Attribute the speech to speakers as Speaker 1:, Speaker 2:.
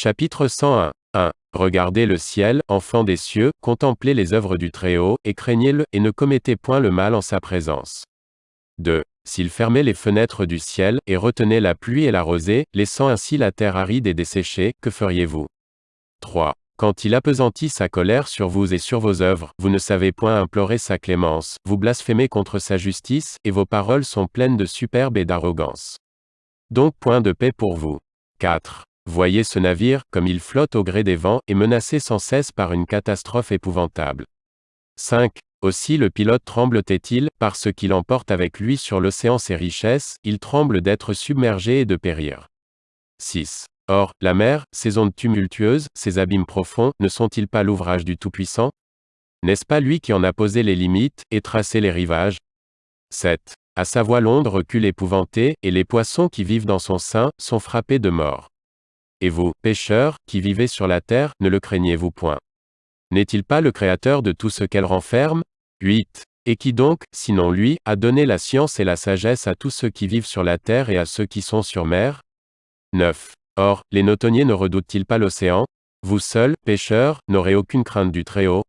Speaker 1: Chapitre 101. 1. Regardez le ciel, enfants des cieux, contemplez les œuvres du Très-Haut, et craignez-le, et ne commettez point le mal en sa présence. 2. S'il fermait les fenêtres du ciel, et retenait la pluie et la rosée, laissant ainsi la terre aride et desséchée, que feriez-vous? 3. Quand il appesantit sa colère sur vous et sur vos œuvres, vous ne savez point implorer sa clémence, vous blasphémez contre sa justice, et vos paroles sont pleines de superbe et d'arrogance. Donc point de paix pour vous. 4. Voyez ce navire, comme il flotte au gré des vents, et menacé sans cesse par une catastrophe épouvantable. 5. Aussi le pilote tremble-t-il, parce qu'il emporte avec lui sur l'océan ses richesses, il tremble d'être submergé et de périr. 6. Or, la mer, ses ondes tumultueuses, ses abîmes profonds, ne sont-ils pas l'ouvrage du Tout-Puissant? N'est-ce pas lui qui en a posé les limites, et tracé les rivages? 7. À sa voix l'onde recule épouvantée, et les poissons qui vivent dans son sein, sont frappés de mort. Et vous, pécheurs, qui vivez sur la terre, ne le craignez-vous point. N'est-il pas le Créateur de tout ce qu'elle renferme? 8. Et qui donc, sinon lui, a donné la science et la sagesse à tous ceux qui vivent sur la terre et à ceux qui sont sur mer? 9. Or, les notonniers ne redoutent-ils pas l'océan? Vous seuls, pécheurs, n'aurez aucune crainte du Très-Haut